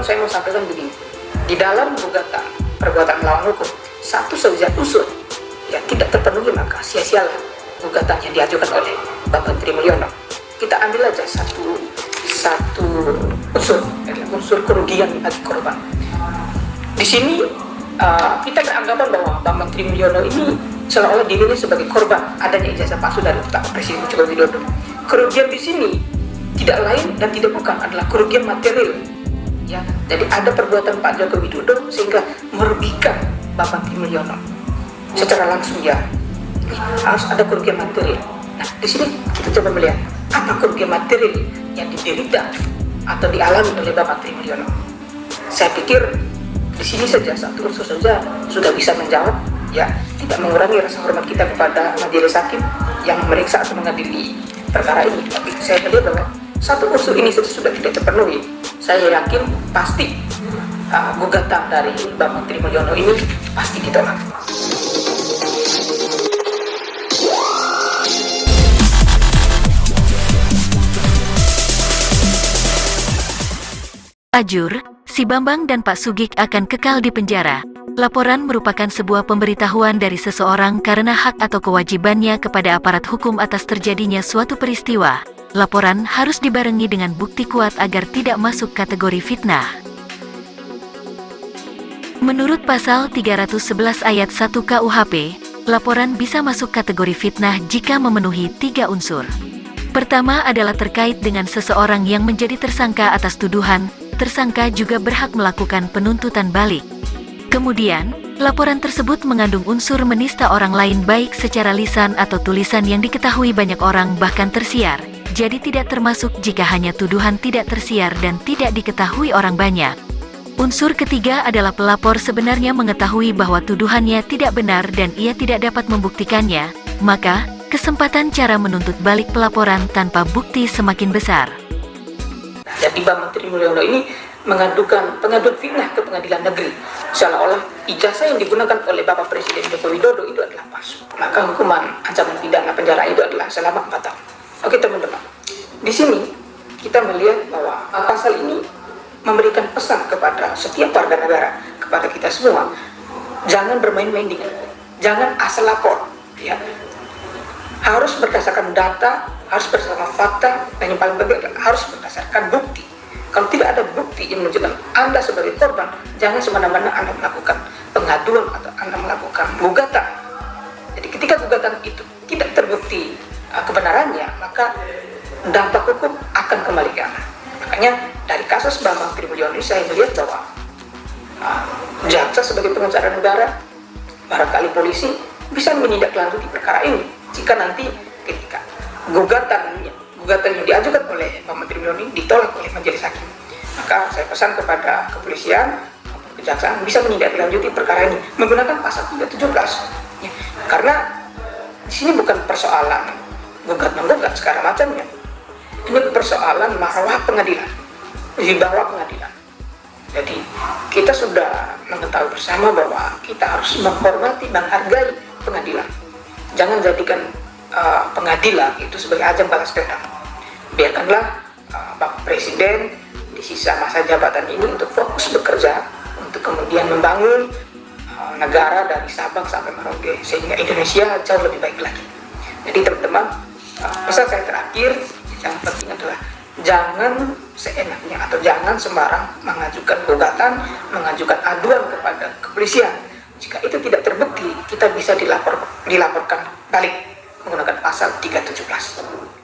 saya mau sampaikan begini. Di dalam gugatan perbuatan melawan hukum satu saja unsur yang tidak terpenuhi maka sia-sialah gugatan yang diajukan oleh Bapak Menteri Mulyono. Kita ambil aja satu satu unsur unsur kerugian bagi korban. Di sini uh, kita beranggapan bahwa Bapak Menteri Mulyono ini seolah-olah dirinya sebagai korban adanya ijazah palsu dari Pak Presiden Joko Widodo. Kerugian di sini tidak lain dan tidak bukan adalah kerugian material ya. Jadi ada perbuatan Pak Joko Widodo sehingga merugikan Bapak Mulyono. Secara langsung ya. Harus ada kerugian material. Nah di sini kita coba melihat apa kerugian material yang diderita atau dialami oleh Bapak Mulyono. Saya pikir di sini saja satu unsur saja sudah bisa menjawab ya. Tidak mengurangi rasa hormat kita kepada majelis hakim yang meriksa atau mengadili perkara ini. Tapi saya melihat bahwa satu unsur ini sudah tidak terpenuhi saya yakin pasti uh, gugatan dari Mbak Menteri Mulyono ini pasti ditolak Ajur, si Bambang dan Pak Sugik akan kekal di penjara. Laporan merupakan sebuah pemberitahuan dari seseorang karena hak atau kewajibannya kepada aparat hukum atas terjadinya suatu peristiwa. Laporan harus dibarengi dengan bukti kuat agar tidak masuk kategori fitnah. Menurut pasal 311 ayat 1 KUHP, laporan bisa masuk kategori fitnah jika memenuhi tiga unsur. Pertama adalah terkait dengan seseorang yang menjadi tersangka atas tuduhan, tersangka juga berhak melakukan penuntutan balik. Kemudian, laporan tersebut mengandung unsur menista orang lain baik secara lisan atau tulisan yang diketahui banyak orang bahkan tersiar, jadi tidak termasuk jika hanya tuduhan tidak tersiar dan tidak diketahui orang banyak. Unsur ketiga adalah pelapor sebenarnya mengetahui bahwa tuduhannya tidak benar dan ia tidak dapat membuktikannya, maka kesempatan cara menuntut balik pelaporan tanpa bukti semakin besar. Jadi Mbak Menteri Mulyono ini mengadukan pengaduan fitnah ke pengadilan negeri seolah-olah ijazah yang digunakan oleh Bapak Presiden Joko Widodo itu adalah palsu maka hukuman ancaman pidana penjara itu adalah selama 4 tahun oke teman-teman di sini kita melihat bahwa pasal ini memberikan pesan kepada setiap warga negara kepada kita semua jangan bermain-main dengan jangan asal lapor ya. Harus berdasarkan data harus berdasarkan fakta dan yang paling penting harus berdasarkan bukti. Kalau tidak ada bukti yang menunjukkan Anda sebagai korban, jangan semena-mena Anda melakukan pengaduan atau Anda melakukan gugatan. Jadi ketika gugatan itu tidak terbukti uh, kebenarannya, maka dampak hukum akan kembali ke Anda. Makanya dari kasus Bambang ini saya melihat bahwa uh, jaksa sebagai pengacara negara, barangkali polisi bisa menindaklanjuti perkara ini jika nanti ketika gugatan gugatan yang diajukan oleh Menteri Miloni ditolak oleh majelis hakim. Maka saya pesan kepada kepolisian kejaksaan bisa menindaklanjuti perkara ini menggunakan pasal 317. Ya, karena di sini bukan persoalan gugat menggugat sekarang macamnya. Ini persoalan marwah pengadilan, bawah pengadilan. Jadi kita sudah mengetahui bersama bahwa kita harus menghormati, menghargai pengadilan. Jangan jadikan uh, pengadilan itu sebagai ajang balas dendam biarkanlah uh, Pak Presiden di sisa masa jabatan ini untuk fokus bekerja untuk kemudian membangun uh, negara dari Sabang sampai Merauke sehingga Indonesia jauh lebih baik lagi jadi teman-teman uh, pesan saya terakhir yang penting adalah jangan seenaknya atau jangan sembarang mengajukan gugatan mengajukan aduan kepada kepolisian. Jika itu tidak terbukti kita bisa dilapor, dilaporkan balik menggunakan pasal 317 jadi